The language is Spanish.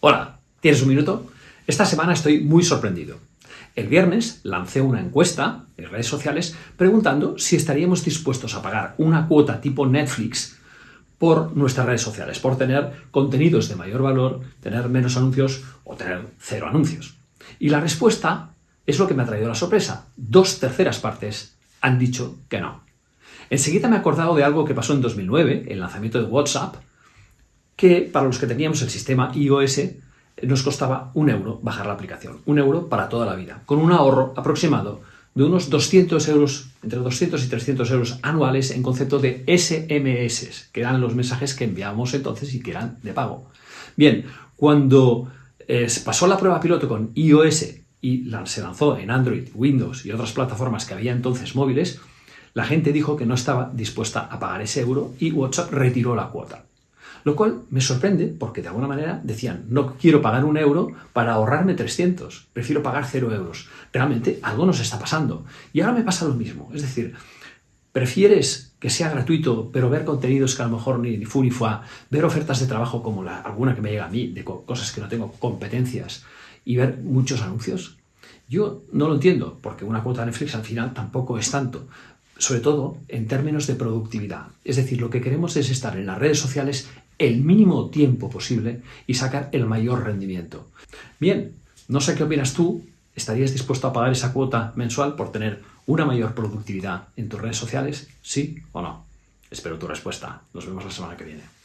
Hola, ¿tienes un minuto? Esta semana estoy muy sorprendido. El viernes lancé una encuesta en redes sociales preguntando si estaríamos dispuestos a pagar una cuota tipo Netflix por nuestras redes sociales, por tener contenidos de mayor valor, tener menos anuncios o tener cero anuncios. Y la respuesta es lo que me ha traído la sorpresa. Dos terceras partes han dicho que no. Enseguida me he acordado de algo que pasó en 2009, el lanzamiento de WhatsApp, que para los que teníamos el sistema iOS nos costaba un euro bajar la aplicación, un euro para toda la vida, con un ahorro aproximado de unos 200 euros, entre 200 y 300 euros anuales en concepto de SMS, que eran los mensajes que enviábamos entonces y que eran de pago. Bien, cuando eh, pasó la prueba piloto con iOS y se lanzó en Android, Windows y otras plataformas que había entonces móviles, la gente dijo que no estaba dispuesta a pagar ese euro y WhatsApp retiró la cuota. Lo cual me sorprende porque de alguna manera decían, no quiero pagar un euro para ahorrarme 300, prefiero pagar cero euros. Realmente algo nos está pasando. Y ahora me pasa lo mismo. Es decir, prefieres que sea gratuito, pero ver contenidos que a lo mejor ni, fu ni fua, ver ofertas de trabajo como la, alguna que me llega a mí, de cosas que no tengo competencias, y ver muchos anuncios. Yo no lo entiendo, porque una cuota de Netflix al final tampoco es tanto, sobre todo en términos de productividad. Es decir, lo que queremos es estar en las redes sociales el mínimo tiempo posible y sacar el mayor rendimiento. Bien, no sé qué opinas tú, ¿estarías dispuesto a pagar esa cuota mensual por tener una mayor productividad en tus redes sociales? ¿Sí o no? Espero tu respuesta. Nos vemos la semana que viene.